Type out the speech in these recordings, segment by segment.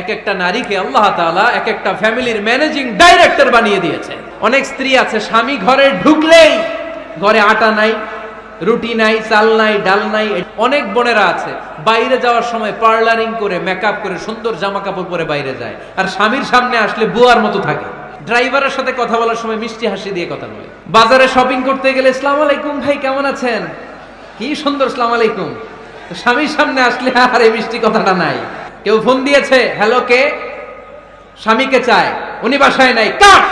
এক একটা নারীকে আল্লাহ তাআলা এক একটা ফ্যামিলির ম্যানেজিং ডাইরেক্টর বানিয়ে দিয়েছে। অনেক স্ত্রী আছে, স্বামী ঘরে ঢুকলেই ঘরে আটা নাই, রুটি নাই, চাল নাই, ডাল নাই অনেক বোনেরা আছে, বাইরে যাওয়ার সময় পার্লারিং করে মেকআপ করে, সুন্দর জামা কাপড় পরে বাইরে যায়। আর স্বামীর সামনে আসলে বুয়ার মতো থাকে। ড্রাইভারের সাথে কথা বলার সময় মিষ্টি হাসি দিয়ে কথা বলে। বাজারে শপিং করতে গেলে ইসলাম আলাইকুম ভাই, কেমন আছেন? কি সুন্দর ইসলাম আলাইকুম। স্বামীর সামনে আসলে, আর এই মিষ্টি কথাটা নাই। কেউ ফোন দিয়েছে হ্যালো কে? স্বামীকে চায় উনি বাসায় নাই কাট!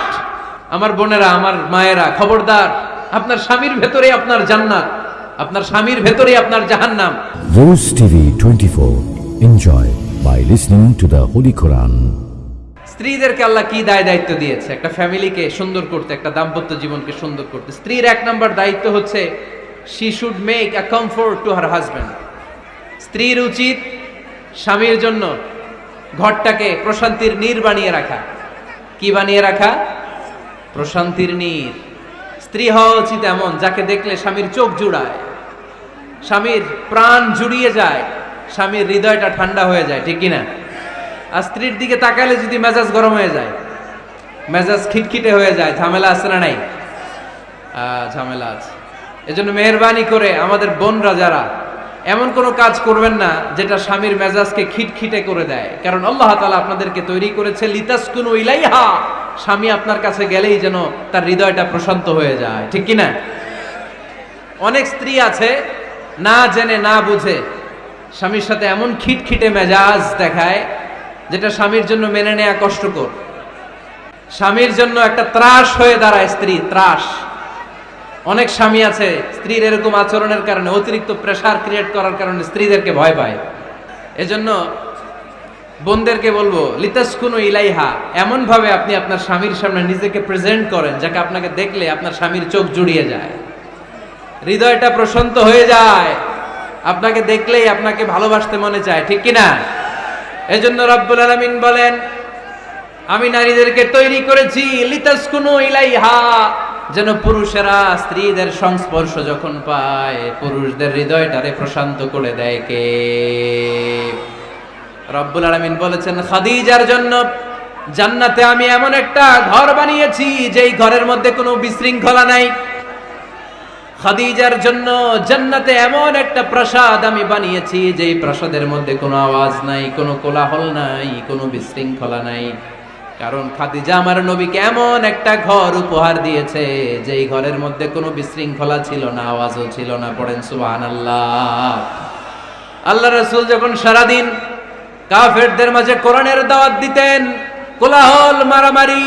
আমার বোনেরা আমার মায়েরা খবরদার আপনার স্বামীর ভেতরে আপনার জান্নাত আপনার স্বামীর ভেতরে আপনার জাহান্নাম। Rose TV 24. Enjoy by listening to the Holy Quran. স্ত্রীদেরকে আল্লাহ কি দায় দায়িত্ব দিয়েছে? একটা ফ্যামিলিকে সুন্দর করতে একটা দাম্পত্য জীবনকে সুন্দর করতে। স্ত্রীর এক নম্বর দায়িত্ব হচ্ছে she should make a comfort to her husband স্ত্রীর উচিত স্বামীর জন্য ঘরটাকে প্রশান্তির নীর বানিয়ে রাখা। কি বানিয়ে রাখা? প্রশান্তির নীর। স্ত্রী হওয়া উচিত এমন, যাকে দেখলে স্বামীর চোখ জুড়ায়। স্বামীর প্রাণ জুড়িয়ে যায়, স্বামীর হৃদয়টা ঠান্ডা হয়ে যায়, ঠিক কিনা? আর স্ত্রীর দিকে তাকালে যদি মেজাজ গরম হয়ে যায়, মেজাজ খিটখিটে হয়ে যায়, ঝামেলা আছে না নাই? ঝামেলা আছে। এজন্য মেহরবানি করে আমাদের বোনরা যারা এমন কোনো কাজ করবেন না যেটা স্বামীর মেজাজকে খিটখিটে করে দেয়। কারণ আল্লাহ তালা আপনাদেরকে তৈরি করেছে লিতাসকুনু ইলাইহা। স্বামী আপনার কাছে গেলেই যেন তার হৃদয়টা প্রশান্ত হয়ে যায়। ঠিক কি না অনেক স্ত্রী আছে, না জেনে, না বুঝে স্বামীর সাথে এমন খিটখিটে মেজাজ দেখায় যেটা স্বামীর জন্য মেনে নেয়া কষ্টকর। স্বামীর জন্য একটা ত্রাস হয়ে দাঁড়ায় স্ত্রী, ত্রাস। অনেক স্বামী আছে, স্ত্রীর এরকম আচরণের কারণে, অতিরিক্ত প্রেসার ক্রিয়েট করার কারণে স্ত্রীদেরকে ভয় পায়। এজন্য বোনদেরকে বলব, লিতাসকুনু ইলাইহা। এমন ভাবে আপনি আপনার স্বামীর সামনে নিজেকে প্রেজেন্ট করেন, যাকে আপনাকে দেখলে আপনার স্বামীর চোখ জুড়িয়ে যায়। হৃদয়টা প্রশান্ত হয়ে যায়। আপনাকে দেখলেই আপনাকে ভালোবাসতে মনে চায়, ঠিক কিনা? এজন্য রব্বুল আলামিন বলেন, আমি নারীদেরকে তৈরি করেছি, লিতাসকুনু ইলাইহা। যেন পুরুষেরা স্ত্রীদের সংস্পর্শ যখন পায়, পুরুষদের হৃদয়টারে প্রশান্ত করে দেয় কে? রব্বুল আলামিন বলেছেন, খাদিজার জন্য জান্নাতে আমি এমন একটা ঘর বানিয়েছি, যেই ঘরের মধ্যে কোনো বিশৃঙ্খলা নাই। খাদিজার জন্য জান্নাতে এমন একটা প্রাসাদ আমি বানিয়েছি, যেই প্রাসাদের মধ্যে কোনো আওয়াজ নাই, কোনো কোলাহল নাই, কোনো বিশৃঙ্খলা নাই। কারণ খাদিজা আমার নবীকে এমন একটা ঘর উপহার দিয়েছে, যেই ঘরের মধ্যে কোনো বিশৃঙ্খলা ছিল না, আওয়াজও ছিল না, পড়েন সুবহানাল্লাহ। আল্লাহ আল্লাহ রসুল যখন সারাদিন কাফেরদের মাঝে কোরআনের দাওয়াত দিতেন, কোলাহল, মারামারি,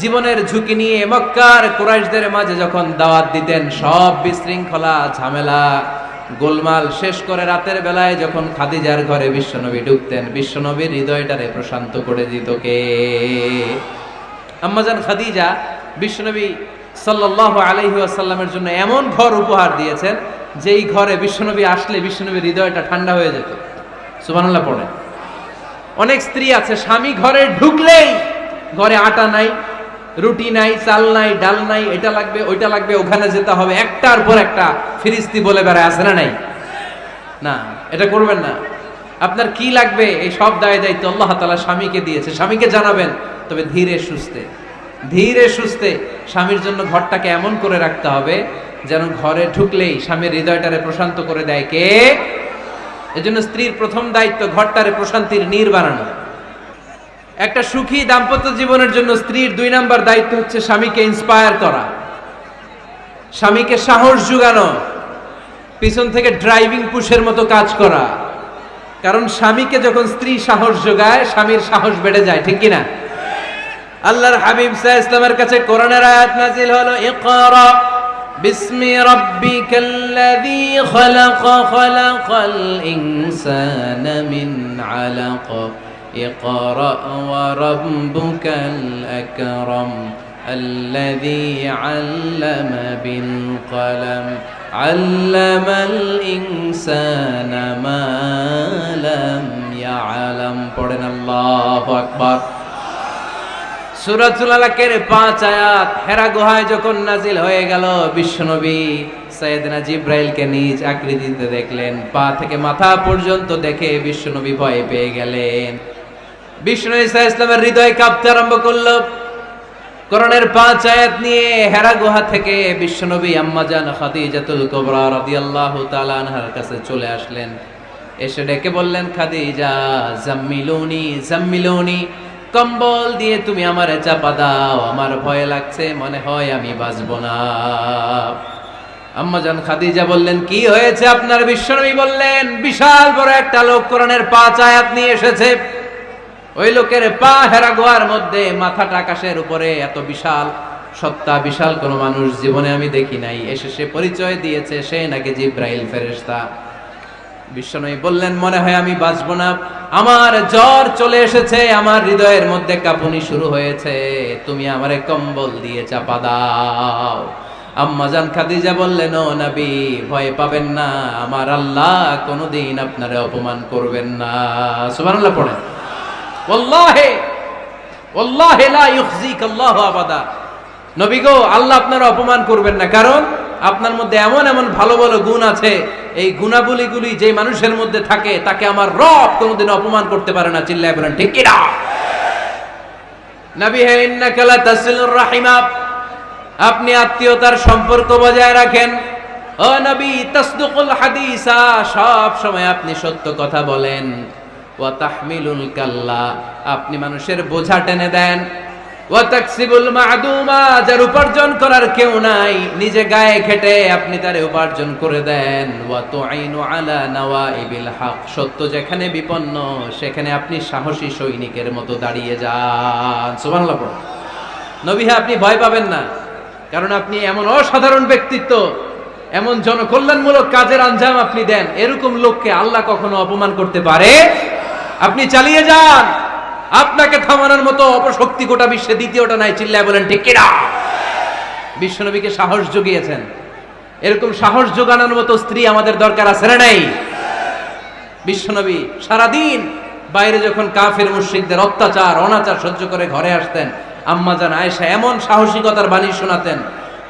জীবনের ঝুঁকি নিয়ে মক্কার কুরাইশদের মাঝে যখন দাওয়াত দিতেন, সব বিশৃঙ্খলা, ঝামেলা গোলমাল শেষ করে রাতের বেলায় যখন খাদিজার ঘরে বিশ্বনবী ঢুকতেন, বিশ্বনবীর হৃদয়টারে প্রশান্ত করে দিত কে? আম্মাজান খাদিজা বিশ্বনবী সাল্লাল্লাহু আলাইহি ওয়াসাল্লামের জন্য এমন ঘর উপহার দিয়েছেন, যেই ঘরে বিশ্বনবী আসলে বিশ্বনবীর হৃদয়টা ঠান্ডা হয়ে যেত। সুবহানাল্লাহ পড়ে অনেক স্ত্রী আছে, স্বামী ঘরে ঢুকলেই ঘরে আটা নাই রুটি নাই, চাল নাই, ডাল নাই, এটা লাগবে, ওইটা লাগবে, ওখানে যেতে হবে। একটার পর একটা ফিরিস্তি বলে বেড়ায়, আছে না নাই? না, এটা করবেন না। আপনার কি লাগবে? এই সব দায় দায়িত্ব আল্লাহ তালা স্বামীকে দিয়েছে। স্বামীকে জানাবেন, তবে ধীরে সুস্থে ধীরে সুস্থে স্বামীর জন্য ঘরটাকে এমন করে রাখতে হবে, যেন ঘরে ঢুকলেই স্বামীর হৃদয়টারে প্রশান্ত করে দেয় কে? এজন্য স্ত্রীর প্রথম দায়িত্ব ঘরটারে প্রশান্তির নীর বানানো। একটা সুখী দাম্পত্য জীবনের জন্য স্ত্রীর দুই নাম্বার দায়িত্ব হচ্ছে স্বামীকে ইন্সপায়ার করা। স্বামীকে সাহস যোগানো পিছন থেকে ড্রাইভিং পুশের মতো কাজ করা। কারণ স্বামীকে যখন স্ত্রী সাহস যোগায় স্বামীর সাহস বেড়ে যায়, ঠিক কিনা? আল্লাহর হাবিব সাহ ইসলামের কাছে করোনার আয়াত নাজিল হলো, ইকরা বিসমি রব্বিকাল্লাযী খলাক, খলাকাল ইনসানা মিন আলাক। اقرأ وربك الأكرم الذي علم بالقلم علم الإنسان ما لم يعلم পড়েন আল্লাহু আকবার সুরাতুল আলাকের পাঁচ আয়াত হেরা গুহায় যখন নাজিল হয়ে গেল বিশ্বনবী সৈয়দনা জিব্রাইলকে নিজ আকৃতিতে দেখলেন পা থেকে মাথা পর্যন্ত দেখে বিশ্বনবী ভয় পেয়ে গেলেন বিষ্ণু ইসা ইসলামের হৃদয় কাঁপতে আরম্ভ করল। করণের পাঁচ আয়াত নিয়ে হেরা গুহা থেকে বিশ্বনবী আম্মাজান খাদিজাতুল কুবরা রাদিয়াল্লাহু তাআলা আনহার কাছে চলে আসলেন। এসে ডেকে বললেন, খাদিজা, জাম্মিলুনি জাম্মিলুনি, কম্বল দিয়ে তুমি আমার চাপা দাও, আমার ভয় লাগছে, মনে হয় আমি বাঁচবো না। আম্মাজান খাদিজা বললেন, কি হয়েছে? আপনার বিশ্বনবী বললেন, বিশাল বড় একটা লোক কোরআনের পাঁচ আয়াত নিয়ে এসেছে। ওই লোকের পা হেরা গোয়ার মধ্যে, মাথাটা আকাশের উপরে, এত বিশাল সত্তা বিশাল কোন মানুষ জীবনে আমি দেখি নাই। এসে সে পরিচয় দিয়েছে, সে নাকি জিব্রাইল ফেরেশতা। বিশ্বনবী বললেন, মনে হয় আমি বাঁচবো না। আমার জ্বর চলে এসেছে, আমার হৃদয়ের মধ্যে কাঁপুনি শুরু হয়েছে। তুমি আমারে কম্বল দিয়ে চাপা দাও। আম্মাজান খাদিজা বললেন, ও নবী, ভয় পাবেন না। আমার আল্লাহ কোনোদিন আপনারে অপমান করবেন না। সুবহানাল্লাহ পড়েন। নবী গো, আল্লাহ আপনারা অপমান করবেন না। কারণ আপনার মধ্যে এমন এমন ভালো ভালো গুণ আছে, এই গুণাবলীগুলি যে মানুষের মধ্যে থাকে, তাকে আমার রব কোনোদিন অপমান করতে পারে না। বলেন, ঠিক কি না নবী হে, ইন্নাকা তাসিলুর রাহিমা। আপনি আত্মীয়তার সম্পর্ক বজায় রাখেন। তাসদুকুল সব সময় আপনি সত্য কথা বলেন। ওয়া তাহমিলুল কাল্লা, আপনি মানুষের বোঝা টেনে দেন। ওয়া তাকসিবুল যার উপার্জন করার কেউ নাই, নিজে গায়ে খেটে আপনি তারে উপার্জন করে দেন। ওয়া তুআইনু আলা নাওয়াইবিল সত্য যেখানে বিপন্ন, সেখানে আপনি সাহসী সৈনিকের মতো দাঁড়িয়ে যান। সুবহানাল্লাহ নবী হ্যাঁ আপনি ভয় পাবেন না, কারণ আপনি এমন অসাধারণ ব্যক্তিত্ব, এমন জনকল্যাণমূলক কাজের আঞ্জাম আপনি দেন। এরকম লোককে আল্লাহ কখনো অপমান করতে পারে আপনি চালিয়ে যান। আপনাকে থামানোর মতো অপশক্তি গোটা বিশ্বে দ্বিতীয়টা নাই, চিল্লায় বলেন, ঠিক কিনা? বিশ্বনবীকে সাহস জুগিয়েছেন। এরকম সাহস যোগানোর মতো স্ত্রী আমাদের দরকার আছে না নাই? বিশ্বনবী সারাদিন বাইরে যখন কাফের মুশ্রিকদের অত্যাচার, অনাচার সহ্য করে ঘরে আসতেন, আম্মা জান আয়েশা এমন সাহসিকতার বাণী শোনাতেন,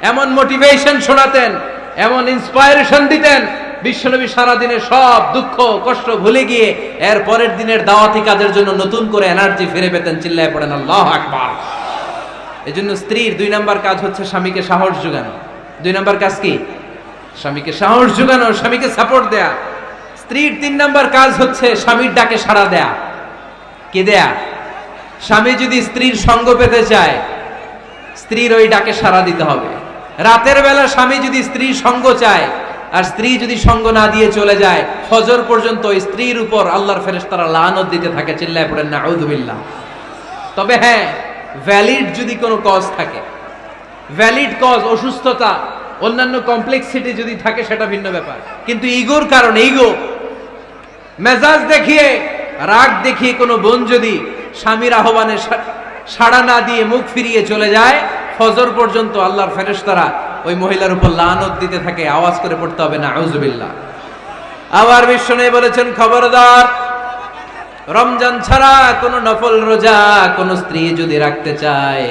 এমন মোটিভেশন শোনাতেন, এমন ইন্সপায়ারেশন দিতেন বিশ্বনবী সারাদিনে সব দুঃখ, কষ্ট ভুলে গিয়ে এর পরের দিনের দাওয়াতি কাজের জন্য নতুন করে এনার্জি ফিরে পেতেন, চিল্লায় পড়েন, আল্লাহ আকবার। জন্য স্ত্রীর দুই নাম্বার কাজ হচ্ছে স্বামীকে সাহস যোগানো। দুই নাম্বার কাজ কি? স্বামীকে সাহস যোগানো, স্বামীকে সাপোর্ট দেয়া। স্ত্রীর তিন নাম্বার কাজ হচ্ছে স্বামীর ডাকে সাড়া দেয়া। কে দেয়া? স্বামী যদি স্ত্রীর সঙ্গ পেতে চায়, স্ত্রীর ওই ডাকে সাড়া দিতে হবে। রাতের বেলা স্বামী যদি স্ত্রীর সঙ্গ চায় আর স্ত্রী যদি সঙ্গ না দিয়ে চলে যায়, ফজর পর্যন্ত স্ত্রীর উপর আল্লাহর ফেরেশতারা লানত দিতে থাকে, চিল্লায় পড়েন না আউযুবিল্লাহ তবে হ্যাঁ ভ্যালিড যদি কোনো কজ থাকে ভ্যালিড কজ অসুস্থতা, অন্যান্য কমপ্লেক্সিটি যদি থাকে, সেটা ভিন্ন ব্যাপার। কিন্তু ইগোর কারণে, ইগো, মেজাজ দেখিয়ে, রাগ দেখিয়ে কোনো বোন যদি স্বামীর আহ্বানে সাড়া না দিয়ে মুখ ফিরিয়ে চলে যায়, ফজর পর্যন্ত আল্লাহর ফেরেশতারা ওই মহিলার উপর লানত দিতে থাকে, আওয়াজ করে পড়তে হবে না আউজুবিল্লাহ আবার বিশ্বনে বলেছেন, খবরদার, রমজান ছাড়া কোনো নফল রোজা কোন স্ত্রী যদি রাখতে চায়,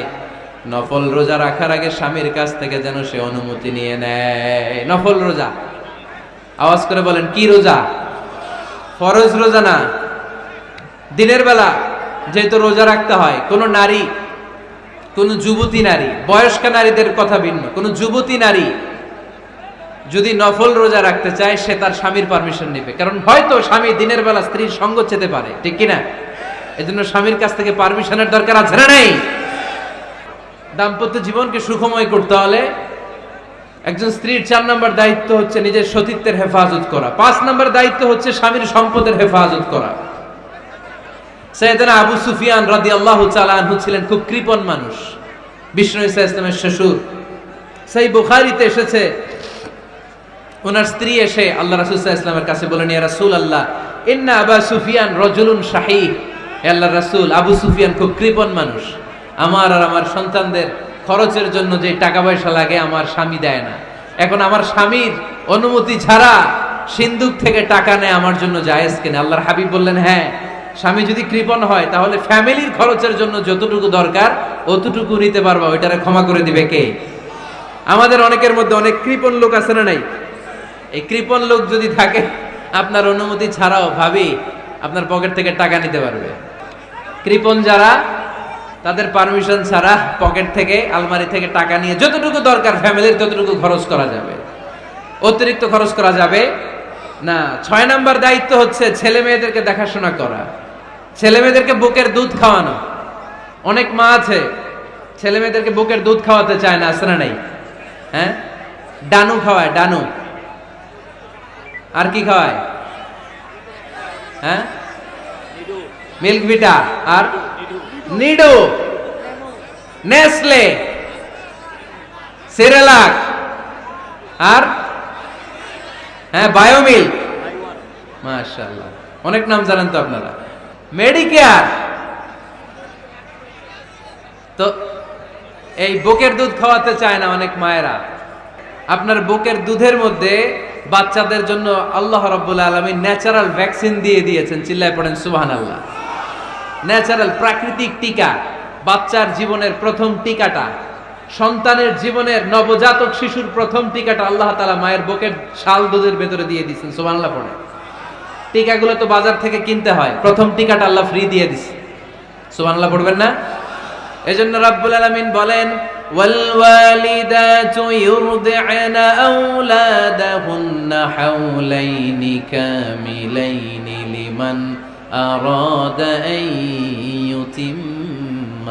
নফল রোজা রাখার আগে স্বামীর কাছ থেকে যেন সে অনুমতি নিয়ে নেয়। নফল রোজা। আওয়াজ করে বলেন, কি রোজা? ফরজ রোজা না। দিনের বেলা যেহেতু রোজা রাখতে হয়, কোন নারী কোন যুবতী নারী, বয়স্ক নারীদের কথা ভিন্ন, কোন যুবতী নারী যদি নফল রোজা রাখতে চায়, সে তার স্বামীর পারমিশন নেবে। কারণ হয়তো স্বামী দিনের বেলা স্ত্রীর সঙ্গ চেতে পারে, ঠিক কিনা? এজন্য স্বামীর কাছ থেকে পারমিশনের দরকার আছে না নেই? দাম্পত্য জীবনকে সুখময় করতে হলে একজন স্ত্রীর চার নম্বর দায়িত্ব হচ্ছে নিজের সতীত্বের হেফাজত করা, পাঁচ নম্বর দায়িত্ব হচ্ছে স্বামীর সম্পদের হেফাজত করা। সৈয়দনা আবু সুফিয়ান আল্লাহ ছিলেন খুব মানুষ। বিষ্ণু ইসা ইসলামের শ্বশুর। সেই বুখারিতে এসেছে, ওনার স্ত্রী এসে আল্লাহ রাসুল ইসলামের কাছে বলেন, ইয়া রাসূল আল্লাহ ইন্না আবা সুফিয়ান রজুলুন শাহী আল্লাহ রাসূল, আবু সুফিয়ান খুব কৃপণ মানুষ। আমার আর আমার সন্তানদের খরচের জন্য যে টাকা পয়সা লাগে, আমার স্বামী দেয় না। এখন আমার স্বামীর অনুমতি ছাড়া সিন্ধুক থেকে টাকা নেয়, আমার জন্য জায়েজ কিনা? আল্লাহর হাবিব বললেন হ্যাঁ স্বামী যদি কৃপণ হয়, তাহলে ফ্যামিলির খরচের জন্য যতটুকু দরকার, অতটুকু নিতে পারবা। ওইটারে ক্ষমা করে দিবে কে? আমাদের অনেকের মধ্যে অনেক কৃপণ লোক আছে না নাই? এই কৃপণ লোক যদি থাকে, আপনার অনুমতি ছাড়াও ভাবি আপনার পকেট থেকে টাকা নিতে পারবে। কৃপন যারা, তাদের পারমিশন ছাড়া পকেট থেকে, আলমারি থেকে টাকা নিয়ে যতটুকু দরকার, ফ্যামিলির ততটুকু খরচ করা যাবে। অতিরিক্ত খরচ করা যাবে না। ছয় নাম্বার দায়িত্ব হচ্ছে ছেলে মেয়েদেরকে দেখাশোনা করা। ছেলে মেয়েদেরকে বুকের দুধ খাওয়ানো। অনেক মা আছে ছেলে মেয়েদেরকে বুকের দুধ খাওয়াতে চায় না আসে না নাই? হ্যাঁ? ডানু খাওয়ায়, ডানু। আর কি খাওয়ায়? হ্যাঁ? Milk Vita. আর? নিডো। নেসলে। সেরেলাক। আর? হ্যাঁ বায়োমিল্ক। মাশাআল্লাহ। অনেক নাম জানেন তো আপনারা। মেডিকেয়ার তো এই বুকের দুধ খাওয়াতে চায় না অনেক মায়েরা। আপনার বুকের দুধের মধ্যে বাচ্চাদের জন্য আল্লাহ রব্বুল আলমী ন্যাচারাল ভ্যাকসিন দিয়ে দিয়েছেন, চিল্লায় পড়েন সুবাহান আল্লাহ ন্যাচারাল প্রাকৃতিক টিকা, বাচ্চার জীবনের প্রথম টিকাটা, সন্তানের জীবনের নবজাতক শিশুর প্রথম টিকাটা আল্লাহ তালা মায়ের বুকের শাল দুধের ভেতরে দিয়ে দিচ্ছেন সুবাহান্লাহ পড়ে টিকাগুলো তো বাজার থেকে কিনতে হয় প্রথম টিকাটা আল্লাহ ফ্রি দিয়ে দিচ্ছে সুবাহান্লাহ পড়বেন না এজন্য রাব্বুল আলামিন বলেন والوالدات يرضعن أولادهن حولين كاملين لمن أراد أن يتم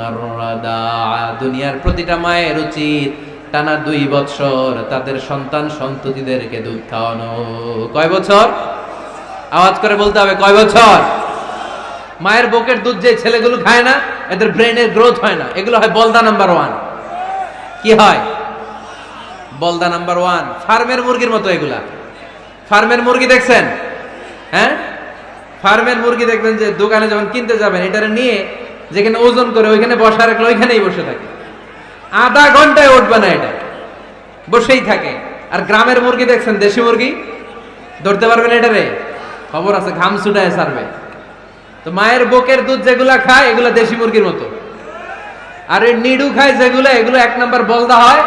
الرضاعة দুনিয়ার প্রতিটা মায়ের উচিত টানা দুই বছর তাদের সন্তান সন্ততিদেরকে দুধ খাওয়ানো কয় বছর আওয়াজ করে বলতে হবে, কয় বছর? মায়ের বুকের দুধ যে ছেলেগুলো খায় না, এদের ব্রেনের গ্রোথ হয় না। এগুলো হয় বলদা নাম্বার ওয়ান। কি হয়? বলদা নাম্বার ওয়ান। ফার্মের মুরগির মতো এগুলা। ফার্মের মুরগি দেখছেন? হ্যাঁ? ফার্মের মুরগি দেখবেন যে দোকানে যখন কিনতে যাবেন, এটারে নিয়ে যেখানে ওজন করে ওইখানে বসা রাখলে ওইখানেই বসে থাকে। আধা ঘন্টায় উঠবে না এটা। বসেই থাকে। আর গ্রামের মুরগি দেখছেন, দেশি মুরগি? ধরতে পারবেন এটারে? খবর আছে, ঘাম ছুটায় সারবে তো মায়ের বুকের দুধ যেগুলা খায়, এগুলো দেশি মুরগির মতো। আর এই নিডু খায় যেগুলো, এগুলো এক নাম্বার বলদা হয়,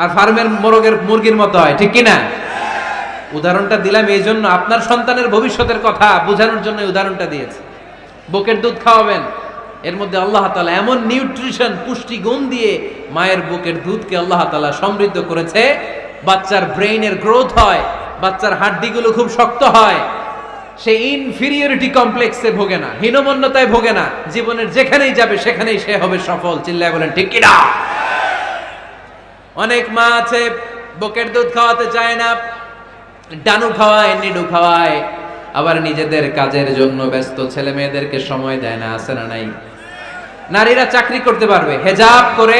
আর ফার্মের মোরগের মুরগির মতো হয়, ঠিক কিনা? উদাহরণটা দিলাম এই জন্য, আপনার সন্তানের ভবিষ্যতের কথা বোঝানোর জন্য উদাহরণটা দিয়েছে। বুকের দুধ খাওয়াবেন, এর মধ্যে আল্লাহ তালা এমন নিউট্রিশন, পুষ্টি গুণ দিয়ে মায়ের বুকের দুধকে আল্লাহ তালা সমৃদ্ধ করেছে। বাচ্চার ব্রেইনের গ্রোথ হয় বাচ্চার হাড্ডিগুলো খুব শক্ত হয়। সে ইনফিরিয়রিটি কমপ্লেক্সে ভোগে না, হীনমন্যতায় ভোগে না, জীবনের যেখানেই যাবে সেখানেই সে হবে সফল। চিল্লায় বলেন, ঠিক কিনা? অনেক মা আছে, বুকের দুধ খাওয়াতে চায় না, ডানু খাওয়ায়, নিডু খাওয়ায়, আবার নিজেদের কাজের জন্য ব্যস্ত। ছেলে মেয়েদেরকে সময় দেয় না, আছে না নাই? নারীরা চাকরি করতে পারবে, হেজাব করে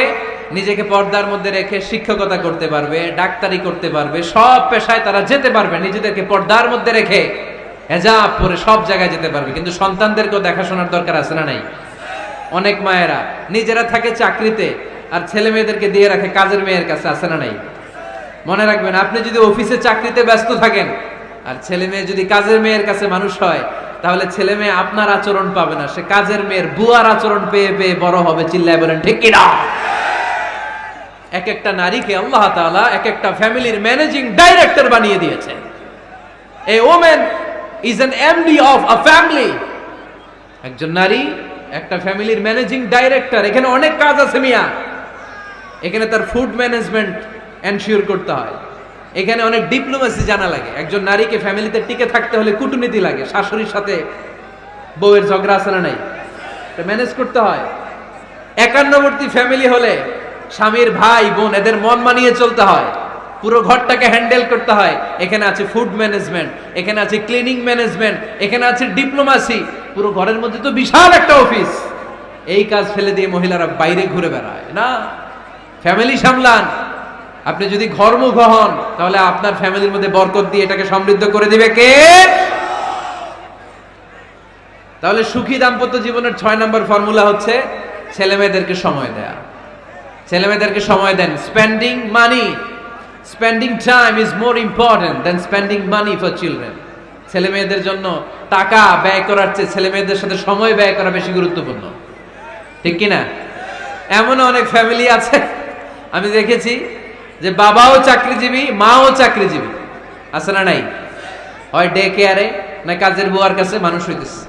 নিজেকে পর্দার মধ্যে রেখে শিক্ষকতা করতে পারবে, ডাক্তারি করতে পারবে, সব পেশায় তারা যেতে পারবে, নিজেদেরকে পর্দার মধ্যে রেখে হেজাব পরে সব জায়গায় যেতে পারবে। কিন্তু সন্তানদেরকেও দেখাশোনার দরকার আছে না নাই? অনেক মায়েরা নিজেরা থাকে চাকরিতে আর ছেলে মেয়েদেরকে দিয়ে রাখে কাজের মেয়ের কাছে, আছে না নাই? মনে রাখবেন, আপনি যদি অফিসে চাকরিতে ব্যস্ত থাকেন আর ছেলে মেয়ে যদি কাজের মেয়ের কাছে মানুষ হয়, তাহলে ছেলে মেয়ে আপনার আচরণ পাবে না, সে কাজের মেয়ের বুয়ার আচরণ পেয়ে পেয়ে বড় হবে, চিল্লায় বলেন, ঠিক কিনা? এক একটা নারীকে আল্লাহ তাআলা এক একটা ফ্যামিলির ম্যানেজিং ডাইরেক্টর বানিয়ে দিয়েছে। এই women is an MD of a family একজন নারী, একটা ফ্যামিলির ম্যানেজিং ডাইরেক্টর। এখানে অনেক কাজ আছে মিয়া। এখানে তার ফুড ম্যানেজমেন্ট এনশিওর করতে হয়। এখানে অনেক ডিপ্লোমেসি জানা লাগে। একজন নারীকে ফ্যামিলিতে টিকে থাকতে হলে কূটনীতি লাগে। শাশুড়ির সাথে বউয়ের ঝগড়া আছে না নাই? ম্যানেজ করতে হয়। একান্নবর্তী ফ্যামিলি হলে স্বামীর ভাই, বোন, এদের মন মানিয়ে চলতে হয়। পুরো ঘরটাকে হ্যান্ডেল করতে হয়। এখানে আছে ফুড ম্যানেজমেন্ট, এখানে আছে ক্লিনিং ম্যানেজমেন্ট, এখানে আছে ডিপ্লোমাসি। পুরো ঘরের মধ্যে তো বিশাল একটা অফিস। এই কাজ ফেলে দিয়ে মহিলারা বাইরে ঘুরে বেড়ায়। না, ফ্যামিলি সামলান। আপনি যদি ঘরমুখ হন তাহলে আপনার ফ্যামিলির মধ্যে বরকত দিয়ে এটাকে সমৃদ্ধ করে দিবে কে? তাহলে সুখী দাম্পত্য জীবনের ছয় নম্বর ফর্মুলা হচ্ছে ছেলে মেয়েদেরকে সময় দেয়া। ছেলে মেয়েদেরকে সময় দেন। Spending money spending time is more important than spending money for children ছেলে মেয়েদের জন্য টাকা ব্যয় করার চেয়ে ছেলে মেয়েদের সাথে সময় ব্যয় করা বেশি গুরুত্বপূর্ণ। ঠিক কিনা? এমন অনেক ফ্যামিলি আছে, আমি দেখেছি যে বাবাও চাকরিজীবী, মাও চাকরিজীবী। আছে না নাই? হয় ডে কেয়ারে না কাজের বুয়ার কাছে মানুষ হইতেছে।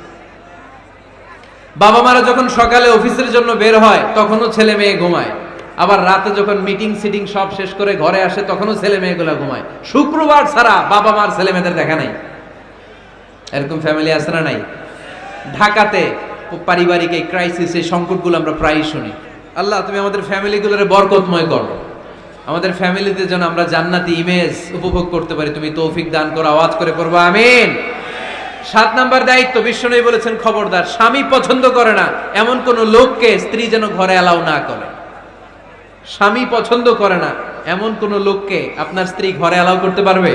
বাবা মারা যখন সকালে অফিসের জন্য বের হয়, তখনও ছেলে মেয়ে ঘুমায়। আবার রাতে যখন মিটিং সিটিং সব শেষ করে ঘরে আসে, তখনও ছেলে মেয়েগুলো ঘুমায়। শুক্রবার ছাড়া বাবা মার ছেলে মেয়েদের দেখা নাই। এরকম ফ্যামিলি আছে না নাই? ঢাকাতে পারিবারিক এই ক্রাইসিস এই সংকটগুলো আমরা প্রায়ই শুনি। আল্লাহ, তুমি আমাদের ফ্যামিলিগুলোরে বরকতময় করো। আমাদের ফ্যামিলিতে যেন আমরা জান্নাতি ইমেজ উপভোগ করতে পারি। তুমি তৌফিক দান করো, আওয়াজ করে পড়ব, আমিন। সাত নাম্বার দায়িত্ব, বিশ্বনবী বলেছেন, খবরদার, স্বামী পছন্দ করে না। এমন কোন লোককে স্ত্রী যেন ঘরে অ্যালাউ না করে। স্বামী পছন্দ করে না, এমন কোন লোককে আপনার স্ত্রী ঘরে অ্যালাউ করতে পারবে?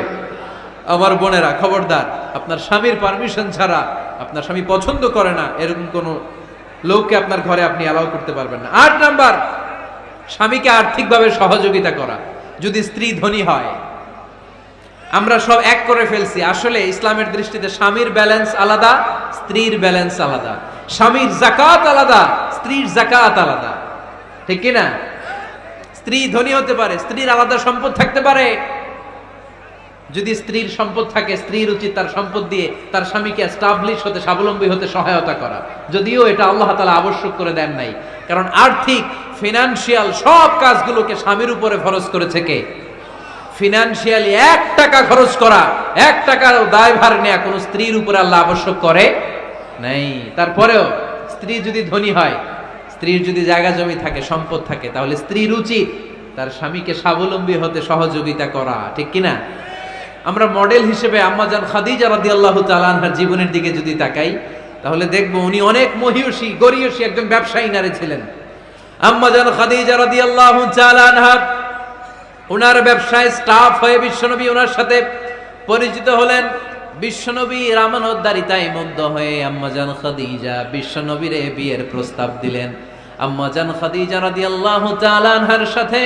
আমার বোনেরা, খবরদার, আপনার স্বামীর পারমিশন ছাড়া আপনার স্বামী পছন্দ করে না, এরকম কোন লোককে আপনার ঘরে আপনি অ্যালাউ করতে পারবেন না। আট নাম্বার, স্বামীকে আর্থিকভাবে সহযোগিতা করা। যদি স্ত্রী ধনী হয়, আমরা সব এক করে ফেলছি। আসলে ইসলামের দৃষ্টিতে স্বামীর ব্যালেন্স আলাদা, স্ত্রীর ব্যালেন্স আলাদা। স্বামীর জাকাত আলাদা, স্ত্রীর জাকাত আলাদা। ঠিক কি না স্ত্রী ধনী হতে পারে, স্ত্রীর আলাদা সম্পদ থাকতে পারে। যদি স্ত্রীর সম্পদ থাকে, স্ত্রীর উচিত তার সম্পদ দিয়ে তার স্বামীকে এস্টাবলিশ হতে, স্বাবলম্বী হতে সহায়তা করা। যদিও এটা আল্লাহ তালা আবশ্যক করে দেন নাই। কারণ আর্থিক ফিনান্সিয়াল সব কাজগুলোকে স্বামীর উপরে খরচ করেছে কে? ফিনান্সিয়ালি এক টাকা খরচ করা, এক টাকার দায়ভার নেয়া কোনো স্ত্রীর উপরে আল্লাহ আবশ্যক করে নাই। তারপরেও স্ত্রী যদি ধনী হয় স্ত্রীর যদি জায়গা জমি থাকে, সম্পদ থাকে, তাহলে স্ত্রীর উচিত তার স্বামীকে স্বাবলম্বী হতে সহযোগিতা করা, ঠিক কিনা? আমরা মডেল হিসেবে আম্মাজান খাদিজা রাদিয়াল্লাহু তাআলা আনহার জীবনের দিকে যদি তাকাই, তাহলে দেখব উনি অনেক মহিয়সী, গরিয়সী একজন ব্যবসায়ী নারী ছিলেন। আম্মাজান খাদিজা রাদিয়াল্লাহু তাআলা আনহা ওনার ব্যবসায় স্টাফ হয়ে বিশ্বনবী ওনার সাথে পরিচিত হলেন। বিশ্বনবী রামানোদ্দারিতায় মুগ্ধ হয়ে আম্মাজান খাদিজা বিশ্বনবীরে বিয়ের প্রস্তাব দিলেন। আম্মাজান খাদিজা রাদিয়াল্লাহু তাআলা আনহার সাথে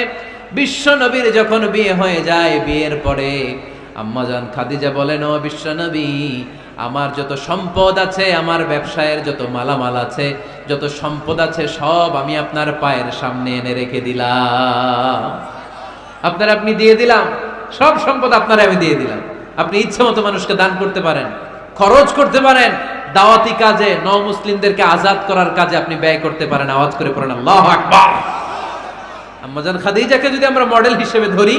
বিশ্বনবীর যখন বিয়ে হয়ে যায় বিয়ের পরে আম্মাজান খাদিজা বলেন, ও বিশ্বনবী, আমার যত সম্পদ আছে, আমার ব্যবসায়ের যত মালামাল আছে, যত সম্পদ আছে, সব আমি আপনার পায়ের সামনে এনে রেখে দিলাম। আপনার আপনি দিয়ে দিলাম, সব সম্পদ আপনার আমি দিয়ে দিলাম। আপনি ইচ্ছে মতো মানুষকে দান করতে পারেন, খরচ করতে পারেন, দাওয়াতি কাজে ন মুসলিমদেরকে আজাদ করার কাজে আপনি ব্যয় করতে পারেন। আওয়াজ করে পড়েন, আল্লাহ আকবার। আম্মাজান খাদিজাকে যদি আমরা মডেল হিসেবে ধরি,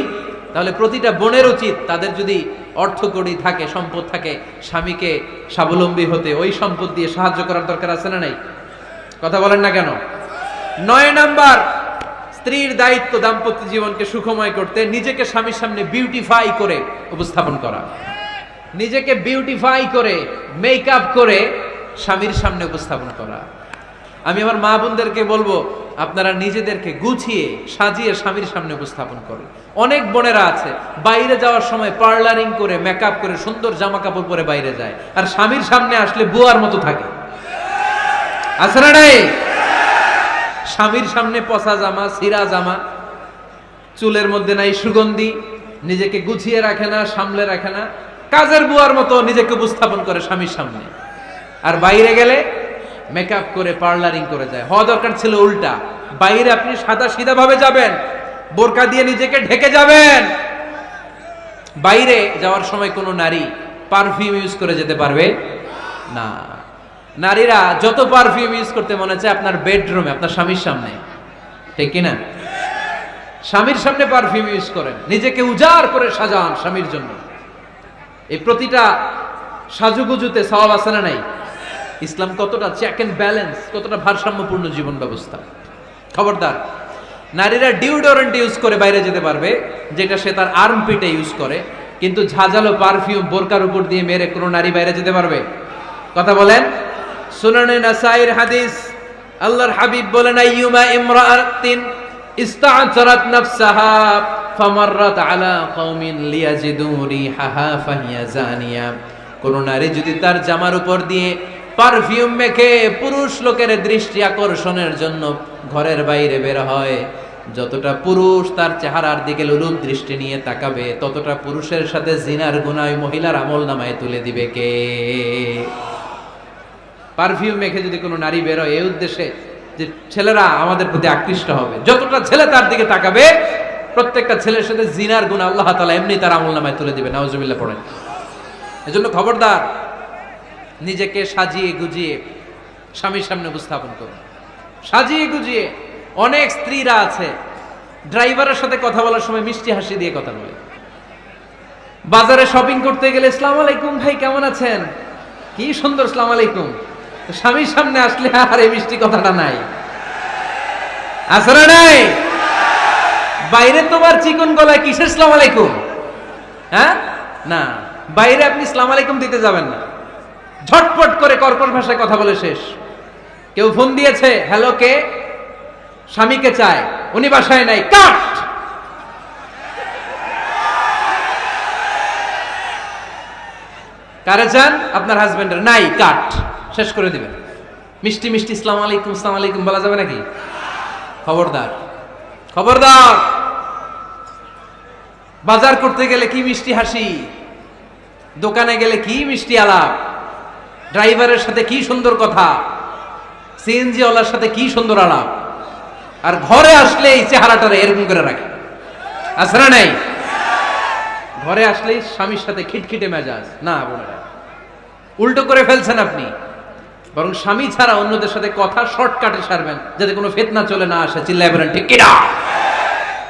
তাহলে প্রতিটা বোনের উচিত তাদের যদি অর্থ কড়ি থাকে, সম্পদ থাকে, স্বামীকে স্বাবলম্বী হতে, ওই সম্পদ দিয়ে সাহায্য করার দরকার আছে না নাই? কথা বলেন না কেন? নয় নাম্বার স্ত্রীর দায়িত্ব দাম্পত্য জীবনকে সুখময় করতে, নিজেকে স্বামীর সামনে বিউটিফাই করে উপস্থাপন করা। নিজেকে বিউটিফাই করে মেকআপ করে স্বামীর সামনে উপস্থাপন করা। আমি আমার মা বোনদেরকে বলব, আপনারা নিজেদেরকে গুছিয়ে, সাজিয়ে স্বামীর সামনে উপস্থাপন করেন। অনেক বোনেরা আছে, বাইরে যাওয়ার সময় পার্লারিং করে মেকআপ করে, সুন্দর জামা কাপড় পরে বাইরে যায়। আর স্বামীর সামনে আসলে বুয়ার মতো থাকে। আছে না স্বামীর সামনে পচা জামা সিরা জামা, চুলের মধ্যে নাই সুগন্ধি, নিজেকে গুছিয়ে রাখে না, সামলে রাখে না। কাজের বুয়ার মতো নিজেকে উপস্থাপন করে স্বামীর সামনে। আর বাইরে গেলে মেকআপ করে পার্লারিং করে যায়। হওয়া দরকার ছিল উল্টা। বাইরে আপনি সাদা সিধা ভাবে যাবেন, বোরকা দিয়ে নিজেকে ঢেকে যাবেন। বাইরে যাওয়ার সময় কোনো নারী পারফিউম ইউজ করে যেতে পারবে? না। নারীরা যত পারফিউম ইউজ করতে মনে চায় আপনার বেডরুমে আপনার স্বামীর সামনে। ঠিক কিনা? স্বামীর সামনে পারফিউম ইউজ করেন। নিজেকে উজাড় করে সাজান স্বামীর জন্য। এই প্রতিটা সাজুগুজুতে সওয়াব আছে না নাই? ইসলাম কতটা চেক এন্ড ব্যালেন্স কতটা ভারসাম্যপূর্ণ জীবন ব্যবস্থা। খবরদার, নারীরা ডিউডোরেন্ট ইউজ করে বাইরে যেতে পারবে, যেটা সে তার আর্ম পিটে ইউজ করে, কিন্তু ঝাঁঝালো পারফিউম বোরকার উপর দিয়ে মেরে কোনো নারী বাইরে যেতে পারবে? কথা বলেন? সুনানে নাসাইর হাদিস, আল্লাহর হাবিব বলেন, আইয়ুমা ইমরাআতিন ইস্তা'তারাত নাফসাহা, ফামাররাত আলা কওমিন লিয়াজিদু রিহাহা, ফাহিয়া জানিয়া। কোন নারী যদি তার জামার উপর দিয়ে পারফিউম মেখে পুরুষ লোকের দৃষ্টি আকর্ষণের জন্য ঘরের বাইরে বের হয়, যতটা পুরুষ তার চেহারার দিকে লুলুপ দৃষ্টি নিয়ে তাকাবে, ততটা পুরুষের সাথে জিনার গুনায় মহিলার আমল নামায় তুলে দিবে কে? পারফিউম মেখে যদি কোনো নারী বেরোয় এই উদ্দেশ্যে যে ছেলেরা আমাদের প্রতি আকৃষ্ট হবে। যতটা ছেলে তার দিকে তাকাবে, প্রত্যেকটা ছেলের সাথে জিনার গুণ আল্লাহ তালা এমনি তার আমল নামায় তুলে দিবে নাওজুবিল্লাহ পড়েন। এজন্য খবরদার, নিজেকে সাজিয়ে গুজিয়ে স্বামীর সামনে উপস্থাপন করুন। সাজিয়ে গুজিয়ে অনেক স্ত্রীরা আছে, ড্রাইভারের সাথে কথা বলার সময় মিষ্টি হাসি দিয়ে কথা বলে। বাজারে শপিং করতে গেলে ইসলাম আলাইকুম ভাই, কেমন আছেন? কি সুন্দর ইসলাম আলাইকুম। স্বামীর সামনে আসলে আর এই মিষ্টি কথাটা নাই। আসলে নাই? বাইরে তোমার চিকন গলায় কিসের ইসলাম আলাইকুম? হ্যাঁ? না, বাইরে আপনি ইসলাম আলাইকুম দিতে যাবেন না। ঝটপট করে কর্কশ ভাষায় কথা বলে শেষ। কেউ ফোন দিয়েছে, হ্যালো, কে? স্বামীকে চায়, উনি বাসায় নাই। কাট! কারে চান? আপনার হাজবেন্ডের নাই, কাট। শেষ করে দিবেন। মিষ্টি মিষ্টি ইসলাম আলাইকুম ইসলাম আলাইকুম বলা যাবে নাকি? খবরদার। খবরদার। বাজার করতে গেলে কি মিষ্টি হাসি? দোকানে গেলে কি মিষ্টি আলাপ? ড্রাইভারের সাথে কি সুন্দর কথা? সিএনজি ওয়ালার সাথে কি সুন্দর আলাপ? আর ঘরে আসলে এই চেহারাটারে এরকম করে রাখে। না নাই? ঘরে আসলেই স্বামীর সাথে খিটখিটে মেজাজ। না উল্টো করে ফেলছেন আপনি। বরং স্বামী ছাড়া অন্যদের সাথে কথা শর্টকাটে সারবেন, যাতে কোনো ফেতনা চলে না আসে। চিল্লাই বলেন, ঠিক কিনা?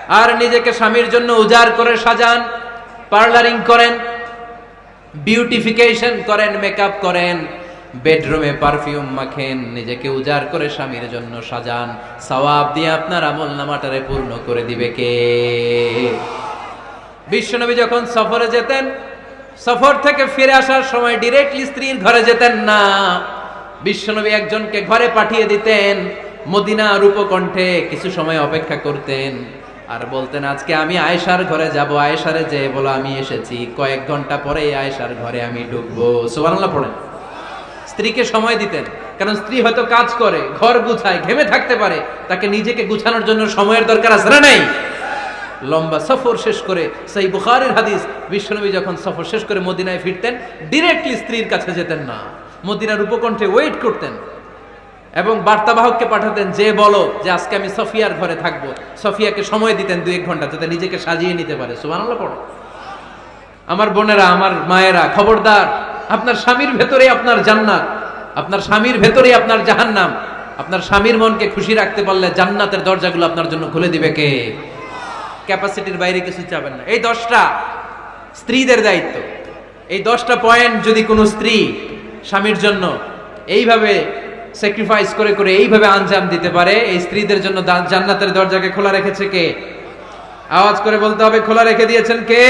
আর নিজেকে স্বামীর জন্য উজাড় করে সাজান, পার্লারিং করেন, বিউটিফিকেশন করেন, মেকআপ করেন, বেডরুমে পারফিউম মাখেন, নিজেকে উজাড় করে স্বামীর জন্য সাজান। সওয়াব দিয়ে আপনার আমল নামাটারে পূর্ণ করে দিবে কে? বিশ্বনবী যখন সফরে যেতেন, সফর থেকে ফিরে আসার সময় ডিরেক্টলি স্ত্রীর ঘরে যেতেন না। বিশ্বনবী একজনকে ঘরে পাঠিয়ে দিতেন, মদিনা রূপকণ্ঠে কিছু সময় অপেক্ষা করতেন। আর বলতেন, আজকে আমি আয়েশার ঘরে যাব, আয়েশারে যে বলো, আমি এসেছি। কয়েক ঘণ্টা পরে আয়েশার ঘরে আমি ঢুকবো। সুবহানাল্লাহ পড়েন। স্ত্রীকে সময় দিতেন, কারণ স্ত্রী হয়তো কাজ করে, ঘর গুছায়, ঘেমে থাকতে পারে, তাকে নিজেকে গুছানোর জন্য সময়ের দরকার আছে না নেই? লম্বা সফর শেষ করে সেই বুখারের হাদিস, বিশ্বনবী যখন সফর শেষ করে মদিনায় ফিরতেন ডিরেক্টলি স্ত্রীর কাছে যেতেন না। মদিনার উপকণ্ঠে ওয়েট করতেন এবং বার্তাবাহককে পাঠাতেন, যে বলো যে আজকে আমি সফিয়ার ঘরে থাকব। সফিয়াকে সময় দিতেন দুই এক ঘণ্টা যাতে নিজেকে সাজিয়ে নিতে পারে। সুবহানাল্লাহ, পড়ো। আমার বোনেরা, আমার মায়েরা, খবরদার, আপনার স্বামীর ভেতরে আপনার জান্নাত, আপনার স্বামীর ভেতরে আপনার জাহান্নাম। আপনার স্বামীর মনকে খুশি রাখতে পারলে জান্নাতের দরজাগুলো আপনার জন্য খুলে দিবে কে? ক্যাপাসিটির বাইরে কিছু চাবেন না। এই দশটা স্ত্রীদের দায়িত্ব। এই দশটা পয়েন্ট যদি কোনো স্ত্রী স্বামীর জন্য। এইভাবে স্যাক্রিফাইস করে করে এইভাবে আঞ্জাম দিতে পারে। এই স্ত্রীদের জন্য জান্নাতের দরজাকে খোলা রেখেছে কে? আওয়াজ করে বলতে হবে, খোলা রেখে দিয়েছেন কে?